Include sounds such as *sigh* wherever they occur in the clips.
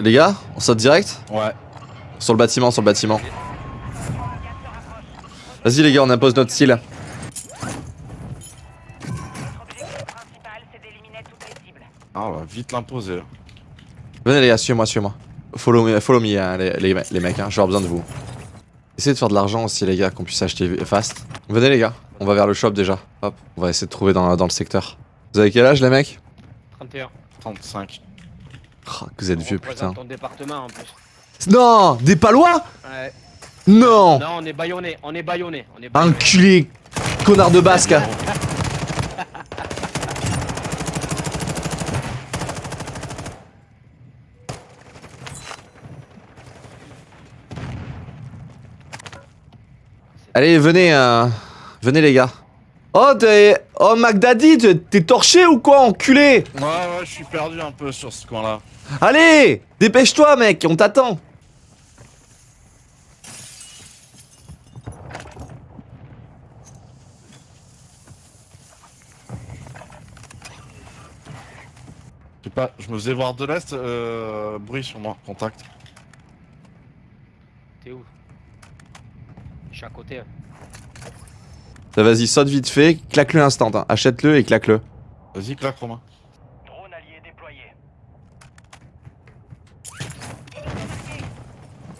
Les gars, on saute direct Ouais. Sur le bâtiment, sur le bâtiment. Vas-y les gars, on impose notre style. Ah, on va vite l'imposer. là. Venez les gars, suivez-moi, suivez-moi. Follow me, follow me hein, les, les, les mecs, hein, avoir besoin de vous. Essayez de faire de l'argent aussi les gars, qu'on puisse acheter fast. Venez les gars, on va vers le shop déjà. Hop, on va essayer de trouver dans, dans le secteur. Vous avez quel âge les mecs? 31. 35. Oh, que Vous êtes vieux putain. représente ton département en plus. Non Des palois Ouais. Non Non, on est baïonné, on est baïonné. On est baïonné. Enculé Connard de basque *laughs* Allez, venez, euh, venez les gars. Oh, t'es... Oh, McDaddy, t'es- t'es torché ou quoi, enculé? Ouais, ouais, je suis perdu un peu sur ce coin-là. Allez Dépêche-toi, mec, on t'attend Je sais pas, je me faisais voir de l'est, euh, bruit sur moi, contact. T'es où? Je suis à côté. hein. Ça, Vas-y, saute vite fait, claque-le instant, hein. achète-le et claque-le. Vas-y, claque, Romain. Drone allié déployé.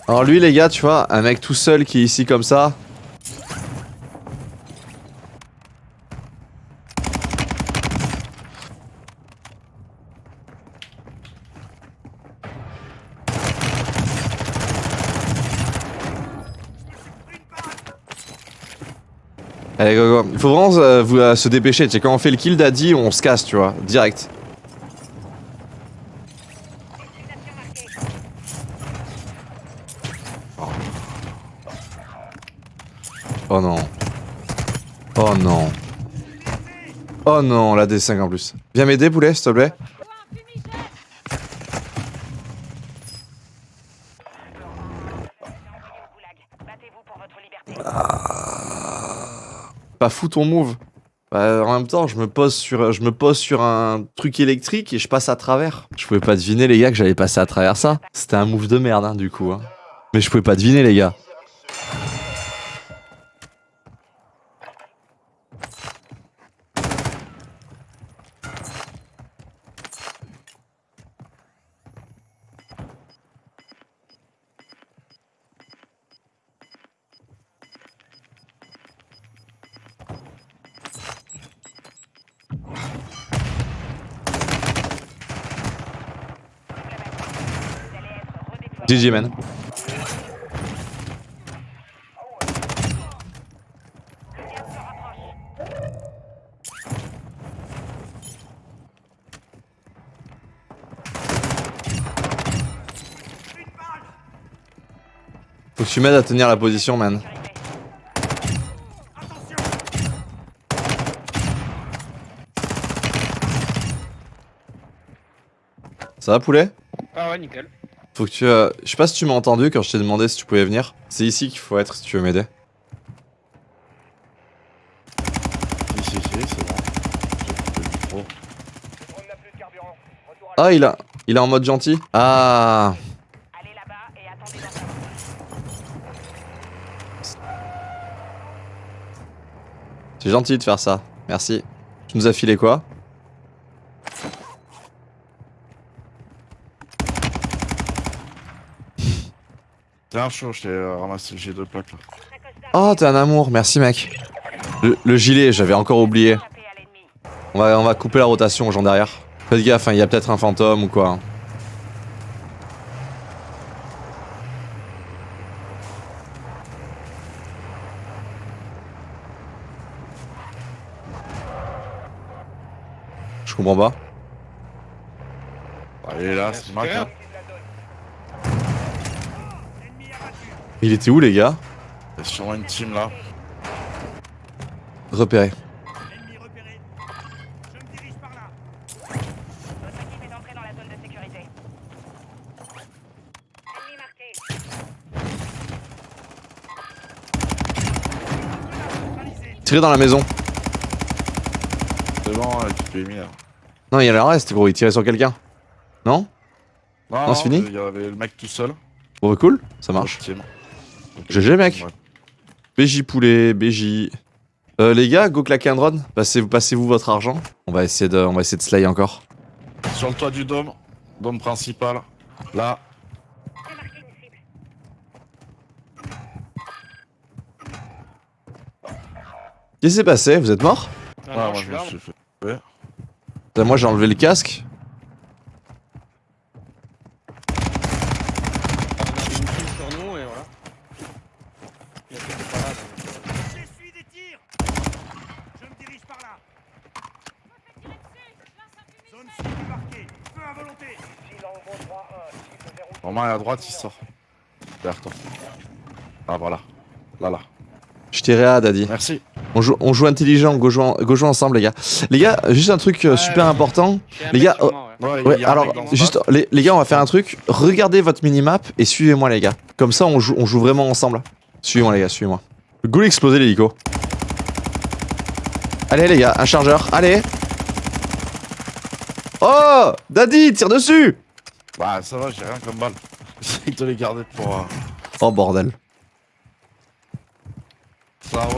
Alors lui les gars, tu vois, un mec tout seul qui est ici comme ça. Il faut vraiment euh, vous, euh, se dépêcher, quand on fait le kill daddy on se casse tu vois, direct. Oh non. Oh non. Oh non, la D5 en plus. Viens m'aider, poulet, s'il te plaît. Liberté. Pas fou ton move. Bah, en même temps, je me pose sur, je me pose sur un truc électrique et je passe à travers. Je pouvais pas deviner les gars que j'allais passer à travers ça. C'était un move de merde hein, du coup. hein. Mais je pouvais pas deviner les gars. GG man. Faut que tu m'aides à tenir la position man. Ça va poulet? Ah ouais, nickel. Faut que tu... euh, Je sais pas si tu m'as entendu quand je t'ai demandé si tu pouvais venir. C'est ici qu'il faut être si tu veux m'aider. Si, si, c'est bon. Micro. Ah, il a... Il est en mode gentil Ah Allez là-bas et attendez dans sa C'est gentil de faire ça. Merci. Tu nous as filé quoi? T'es un chaud, je t'ai euh, ramassé, j'ai deux plaques là. Oh, t'es un amour. Merci mec. Le, le gilet, j'avais encore oublié. On va, on va couper la rotation aux gens derrière. Faites gaffe, hein, il y a peut-être un fantôme ou quoi. hein. Je comprends pas. Allez là, c'est Mac. hein. Il était où les gars T'es sur une team là. Repéré. Entrée dans la maison. C'est bon, là, tu t'es mis là. Non, il y a le reste gros, il tirait sur quelqu'un. Non Non, Non, c'est fini Il y avait le mec tout seul. Bon, bah, cool, ça marche. GG, mec. Ouais. BJ poulet, BJ. Euh, les gars, go claquer un drone. Passez-vous passez votre argent. On va essayer de, on va essayer de slay encore. Sur le toit du dôme. Dôme principal. Là. Qu'est-ce qui s'est passé? Vous êtes mort? Non, Ah, non, moi, je je suis me là. suis fait. Putain, Moi j'ai enlevé le casque. On a une kill sur nous et voilà. Il y a qui était pas là. donc, euh, J'essuie des tirs Je me dirige par là Zone cible marquée Feu à volonté Normal à droite, il sort. Derrière toi. Ah, voilà. Là, là. Je tirais à Daddy. Merci. On joue, on joue intelligent, go jouer, go jouer ensemble les gars. Les gars, juste un truc euh, super ouais. important. Les gars, oh, moi, ouais. Ouais, alors juste les, les gars, on va faire un truc. Regardez votre minimap et suivez-moi les gars. Comme ça, on joue, on joue vraiment ensemble. Suivez-moi les gars, suivez-moi. Go exploser l'hélico. Allez les gars, un chargeur. Allez. Oh, Daddy, tire dessus. Bah, ça va, j'ai rien comme balle. *laughs* J'essaie de les garder pour. euh, Oh bordel. Ça.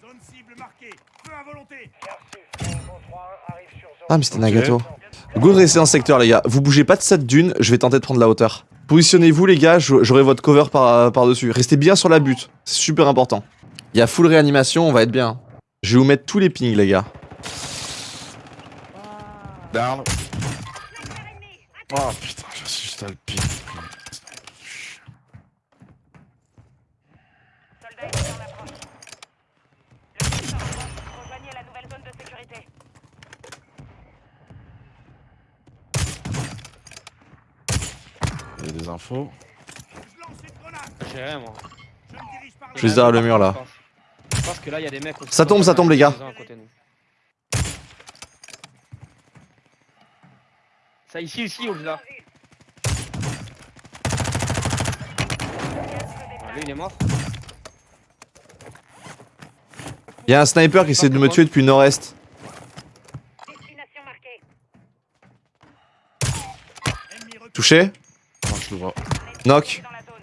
Zone cible marquée Feu à volonté Ah mais c'était Ok. Nagato. Go rester dans ce secteur les gars. Vous bougez pas de cette dune, je vais tenter de prendre la hauteur. Positionnez-vous les gars, j'au- j'aurai votre cover par, par dessus. Restez bien sur la butte, c'est super important. Il y a full réanimation, on va être bien. Je vais vous mettre tous les pings les gars. Down. Oh putain, je suis juste à le pic. Soldat ennemi en approche. Le secteur avance. Rejoignez la nouvelle zone de sécurité. Il y a des infos? J'ai rien moi. Je me dirige par là Je suis derrière le mur, là. Je pense que là il y a des mecs aussi. Ça tombe, ça tombe, les gars. Ils ont à côté de nous. Ça ici, ici, au là. Ah, lui il est mort. Il y a un sniper qui essaie de me tuer depuis le nord-est. Touché Non, je le vois. Knock. Dans la zone.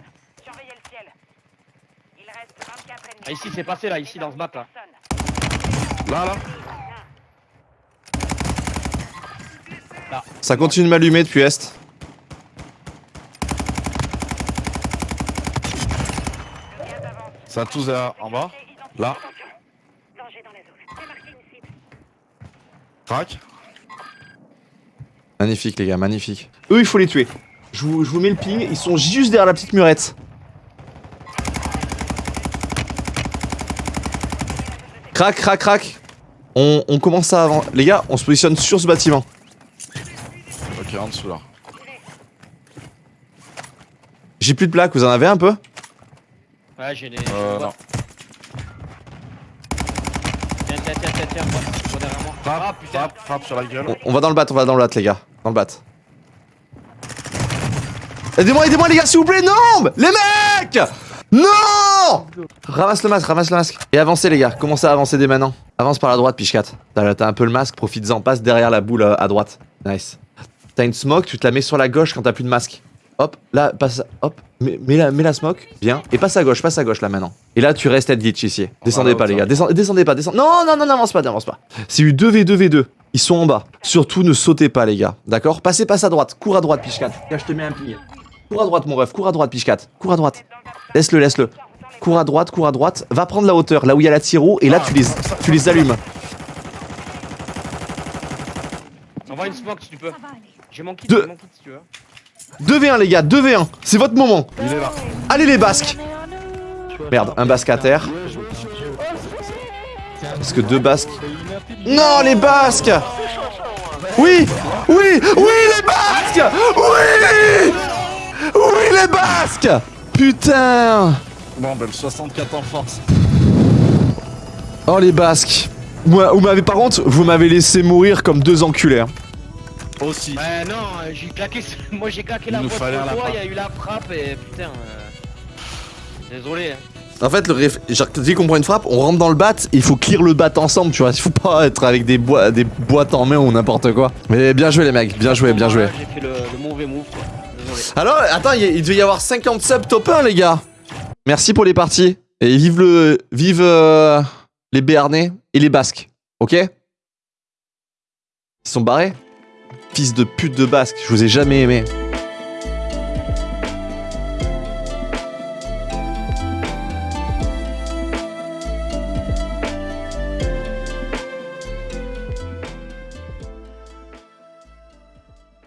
Surveillez le ciel. Il reste 24 ennemis. Ah, ici c'est passé là, ici dans ce bat là. Là, là. Ça continue de m'allumer depuis est. Ça a tous là, en bas. Là. Crac. Magnifique les gars, magnifique. Eux il faut les tuer. Je vous, je vous mets le ping, ils sont juste derrière la petite murette. Crac, crac, crac. On, on commence à avant. Les gars, on se positionne sur ce bâtiment. Ok, en dessous là. J'ai plus de plaques, vous en avez un peu? Ouais, j'ai des. Euh, non. Tiens, tiens, tiens, tiens, tiens, moi, moi derrière moi. Ah Frappe, putain. frappe, frappe sur la gueule. on, on va dans le bat, on va dans le bat les gars. Dans le bat. Aidez-moi, aidez-moi les gars s'il vous plaît, non Les mecs Non Ramasse le masque, ramasse le masque. Et avancez les gars, commencez à avancer dès maintenant. Avance par la droite, Pichkat. T'as t'as un peu le masque, profites-en, passe derrière la boule euh, à droite. Nice. T'as une smoke, tu te la mets sur la gauche quand t'as plus de masque. Hop, là, passe, hop, mets, mets la, mets la smoke, bien. Et passe à gauche, passe à gauche là maintenant. Et là, tu restes être glitch ici. Descendez pas les gars, descendez, descendez pas, descendez. Non, non, non, n'avance pas, n'avance pas. C'est eu 2v2v2. Ils sont en bas. Surtout ne sautez pas les gars. D'accord? Passez, passe à droite. Cours à droite, Pichkat. Là, je te mets un ping. Cours à droite, mon ref. Cours à droite, Pichkat. Cours à droite. Laisse-le, laisse-le. Cours à droite, cours à droite. Va prendre la hauteur, là où il y a la tiro. Et là, tu les, tu les allumes. Envoie une smoke si tu peux. J'ai mon kit, Deux. j'ai mon kit si tu veux. 2v1, les gars. 2v1. C'est votre moment. Il est là. Allez, les basques. Merde, un basque à terre. Est-ce que deux basques? Non, les basques Oui Oui Oui, les basques Oui Oui, les basques Putain Bon, ben le 64 en force. Oh, les basques Moi, vous m'avez, par contre, vous m'avez laissé mourir comme deux enculés. hein. Aussi. Ouais, non, euh, j'ai claqué. *laughs* Moi j'ai claqué Il la boîte de lapin. il y a eu la frappe et putain. euh, Désolé. hein. En fait, le réf... genre, dès qu'on prend une frappe, on rentre dans le bat, il faut clear le bat ensemble, tu vois. Il faut pas être avec des, boi- des boîtes en main ou n'importe quoi. Mais bien joué les mecs, bien joué, bien joué. J'ai fait le, le mauvais move quoi. Désolé. Alors, attends, il, y a- il devait y avoir 50 subs top 1, les gars. Merci pour les parties. Et vive le. Vive euh, les Béarnais et les Basques. Ok? Ils sont barrés? Fils de pute de Basque, je vous ai jamais aimé.